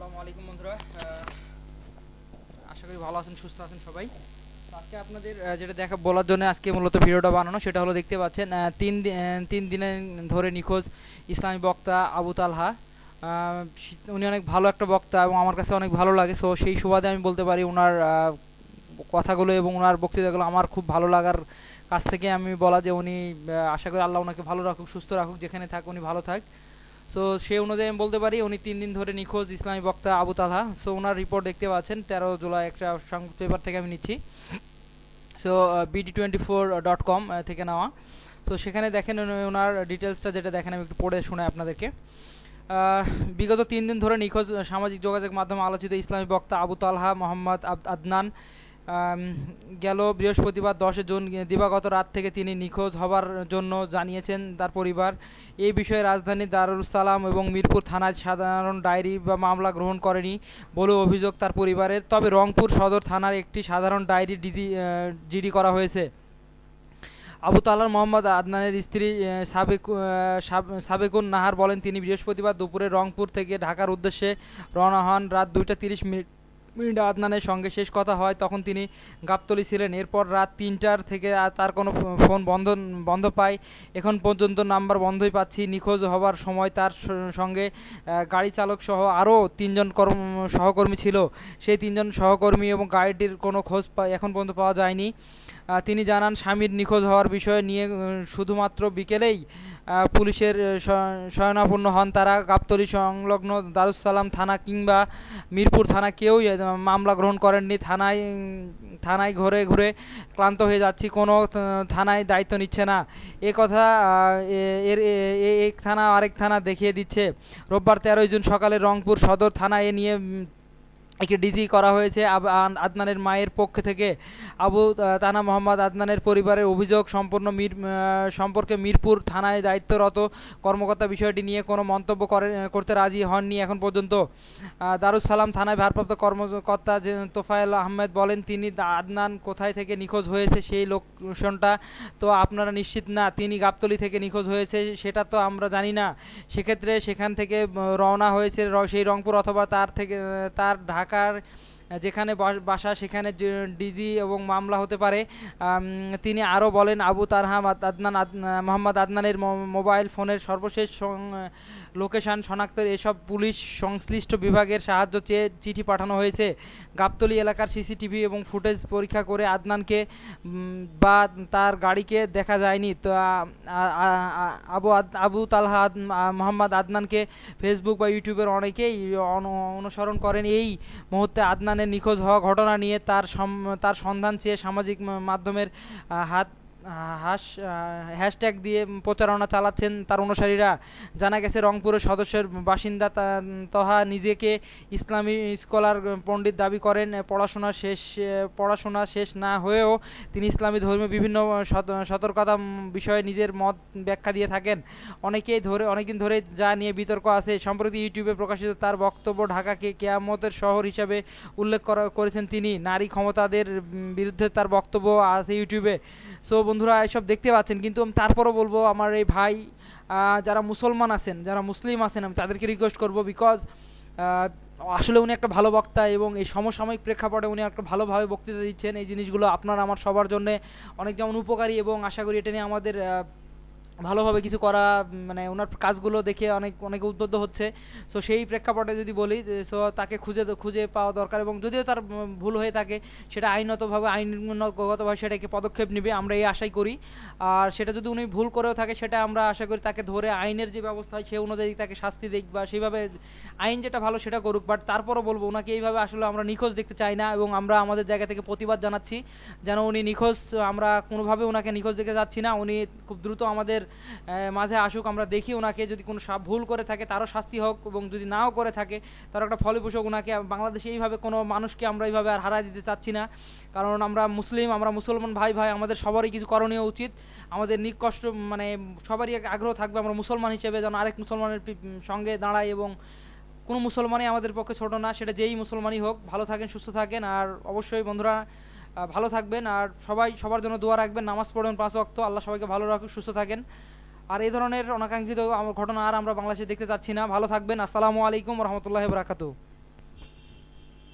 আসসালামু আলাইকুম বন্ধুরা। আশা করি ভালো আছেন, সুস্থ আছেন সবাই। আজকে আপনাদের যেটা দেখা বলার জন্য আজকে মূলত ভিডিওটা বানানো, সেটা হলো দেখতে পাচ্ছেন তিন তিন দিনের ধরে নিখোঁজ ইসলামী বক্তা আবু তালহা। উনি অনেক ভালো একটা বক্তা এবং আমার কাছে অনেক ভালো লাগে। সো সেই সুবাদে আমি বলতে পারি ওনার কথাগুলো এবং ওনার বক্তৃতাগুলো আমার খুব ভালো লাগার কাছ থেকে আমি বলা যে উনি আশা করি আল্লাহ ওনাকে ভালো রাখুক, সুস্থ রাখুক, যেখানে থাক উনি ভালো থাক। সো সে অনুযায়ী আমি বলতে পারি, উনি তিন দিন ধরে নিখোঁজ ইসলামী বক্তা আবু তালহা। সো ওনার রিপোর্ট দেখতে পাচ্ছেন, তেরো জুলাই একটা সংবাদ পেপার থেকে আমি নিচ্ছি। So BD twenty four dot com থেকে নেওয়া। সো সেখানে দেখেন ওনার ডিটেলসটা যেটা দেখেন, আমি একটু পড়ে শোনাই আপনাদেরকে। বিগত তিন দিন ধরে নিখোঁজ সামাজিক যোগাযোগ মাধ্যমে আলোচিত ইসলামী বক্তা আবু তালহা মোহাম্মদ আদনান গেল বৃহস্পতিবার দশে জুন, দিবাগত রাত থেকে তিনি নিখোঁজ হবার জন্য জানিয়েছেন তার পরিবার। এই বিষয়ে রাজধানী দারুল সালাম এবং মিরপুর থানায় সাধারণ ডায়েরি বা মামলা গ্রহণ করেনি বলে অভিযোগ তার পরিবারের। তবে রংপুর সদর থানার একটি সাধারণ ডায়েরি ডিজি জিডি করা হয়েছে। আবু তালার মোহাম্মদ আদনানের স্ত্রী সাবেক সাব- সাবেকুন নাহার বলেন, তিনি বৃহস্পতিবার দুপুরে রংপুর থেকে ঢাকার উদ্দেশ্যে রওনা হন। রাত দুইটা তিরিশ মিনিট মিনিট আদনানের সঙ্গে শেষ কথা হয়, তখন তিনি গাবতলি ছিলেন। এরপর রাত তিনটার থেকে তার কোনো ফোন বন্ধ বন্ধ পাই এখন পর্যন্ত নাম্বার বন্ধই পাচ্ছি। নিখোঁজ হবার সময় তার সঙ্গে গাড়ি চালক সহ আরও তিনজন কর্ম, সহকর্মী ছিল। সেই তিনজন সহকর্মী এবং গাড়িটির কোনো খোঁজ এখন পর্যন্ত পাওয়া যায়নি। তিনি জানান, স্বামীর নিখোঁজ হওয়ার বিষয় নিয়ে শুধুমাত্র বিকেলেই পুলিশের শয়নাপন্ন হন তারা। গাবতলী সংলগ্ন দারুসালাম থানা কিংবা মিরপুর থানা কেউই মামলা গ্রহণ করেননি। থানায় থানায় ঘুরে ঘুরে ক্লান্ত হয়ে যাচ্ছি। কোনো থানায় দায়িত্ব নিচ্ছে না। এ কথা এর এক থানা আরেক থানা দেখিয়ে দিচ্ছে। রোববার তেরোই জুন সকালে রংপুর সদর থানায় নিয়ে উম, একে ডিজি করা হয়েছে। আদনানের মায়ের পক্ষ থেকে আবু তানা মোহাম্মদ আদনানের পরিবারের অভিযোগ সম্পূর্ণ মির সম্পর্কে মিরপুর থানায় দায়িত্বরত কর্মকর্তা বিষয়টি নিয়ে কোনো মন্তব্য করে করতে রাজি হননি এখন পর্যন্ত। আহ, দারুস সালাম থানায় ভারপ্রাপ্ত কর্মকর্তা যে তোফায়েল আহমেদ বলেন তিনি আদনান কোথায় থেকে নিখোঁজ হয়েছে সেই লোকেশনটা তো আপনারা নিশ্চিত না। তিনি গাবতলি থেকে নিখোঁজ হয়েছে সেটা তো আমরা জানি না। সেক্ষেত্রে সেখান থেকে রওনা হয়েছে সেই রংপুর অথবা তার থেকে তার ঢাকার destacar যেখানে বাসা সেখানে ডিজি এবং মামলা হতে পারে তিনি আরও বলেন, আবু তারহাম আদনান, আদ- মোহাম্মদ আদনানের মোবাইল ফোনের সর্বশেষ লোকেশন শনাক্তের এসব পুলিশ সংশ্লিষ্ট বিভাগের সাহায্য চেয়ে চিঠি পাঠানো হয়েছে। গাবতলী এলাকার সিসিটিভি এবং ফুটেজ পরীক্ষা করে আদনানকে বা তার গাড়িকে দেখা যায়নি। তো আবু আবু তালহা মোহাম্মদ আদনানকে ফেসবুক বা ইউটিউবের অনেকেই অনুসরণ করেন। এই মুহূর্তে আদনানের নিখোঁজ হওয়া ঘটনা নিয়ে তার তার সন্ধান চেয়ে সামাজিক মাধ্যমের হাত হাস হ্যাশট্যাগ দিয়ে প্রচারণা চালাচ্ছেন তার অনুসারীরা। জানা গেছে, রংপুরের সদস্যের বাসিন্দা তহা নিজেকে ইসলামী স্কলার পণ্ডিত দাবি করেন, পড়াশোনা শেষ পড়াশোনা শেষ না হয়েও তিনি ইসলামী ধর্মীয় বিভিন্ন সতর্কতা বিষয়ে নিজের মত ব্যাখ্যা দিয়ে থাকেন। অনেকেই ধরে, অনেকদিন ধরে যা নিয়ে বিতর্ক আছে, সম্প্রতি ইউটিউবে প্রকাশিত তার বক্তব্য ঢাকাকে কেয়ামতের শহর হিসাবে উল্লেখ করা, করেছেন তিনি। নারী ক্ষমতাদের বিরুদ্ধে তার বক্তব্য আছে ইউটিউবে। সো বন্ধুরা এসব দেখতে পাচ্ছেন, কিন্তু আমি তারপরও বলব, আমার এই ভাই যারা মুসলমান আছেন, যারা মুসলিম আছেন, আমি তাদেরকে রিকোয়েস্ট করব বিকজ আসলে উনি একটা ভালো বক্তা এবং এই সমসাময়িক প্রেক্ষাপটে উনি একটা ভালোভাবে বক্তৃতা দিচ্ছেন। এই জিনিসগুলো আপনার, আমার সবার জন্য অনেক যেমন উপকারী এবং আশা করি এটা নিয়ে আমাদের ভালোভাবে কিছু করা মানে ওনার কাজগুলো দেখে অনেক, অনেকে উদ্বুদ্ধ হচ্ছে। সো সেই প্রেক্ষাপটে যদি বলি সো তাকে খুঁজে খুঁজে পাওয়া দরকার এবং যদিও তার ভুল হয়ে থাকে, সেটা আইনতভাবে আইনগতভাবে সেটাকে পদক্ষেপ নেবে, আমরা এই আশাই করি। আর সেটা যদি উনি ভুল করেও থাকে, সেটা আমরা আশা করি তাকে ধরে আইনের যে ব্যবস্থা হয়, সে অনুযায়ী তাকে শাস্তি দিক বা সেইভাবে আইন যেটা ভালো সেটা করুক। বাট তারপরও বলব, ওনাকে এইভাবে আসলে আমরা নিখোঁজ দেখতে চাই না এবং আমরা আমাদের জায়গা থেকে প্রতিবাদ জানাচ্ছি। যেন উনি নিখোঁজ, আমরা কোনোভাবে ওনাকে নিখোঁজ দেখে যাচ্ছি না। উনি খুব দ্রুত আমাদের মাঝে আসুক, আমরা দেখি ওনাকে, যদি কোনো ভুল করে থাকে, তারও শাস্তি হোক, এবং যদি নাও করে থাকে তার একটা ফলপ্রসূ ওনাকে, বাংলাদেশে এইভাবে কোনো মানুষকে আমরা এইভাবে আর হারাই দিতে চাচ্ছি না। কারণ আমরা মুসলিম, আমরা মুসলমান ভাই ভাই, আমাদের সবারই কিছু করণীয় উচিত। আমাদের নিকষ্ট মানে সবারই আগ্রহ থাকবে আমরা মুসলমান হিসেবে যেন আরেক মুসলমানের সঙ্গে দাঁড়াই এবং কোনো মুসলমানই আমাদের পক্ষে ছোট না, সেটা যেই মুসলমানই হোক। ভালো থাকেন, সুস্থ থাকেন, আর অবশ্যই বন্ধুরা ভালো থাকবেন আর সবাই সবার জন্য দোয়া রাখবেন, নামাজ পড়বেন পাঁচ অক্ত আল্লাহ সবাইকে ভালো রাখুক, সুস্থ থাকেন। আর এই ধরনের অনাকাঙ্ক্ষিত ঘটনা আর আমরা বাংলাদেশে দেখতে চাচ্ছি না। ভালো থাকবেন। আসসালামু আলাইকুম রহমতুল্লাহ বরাকাতু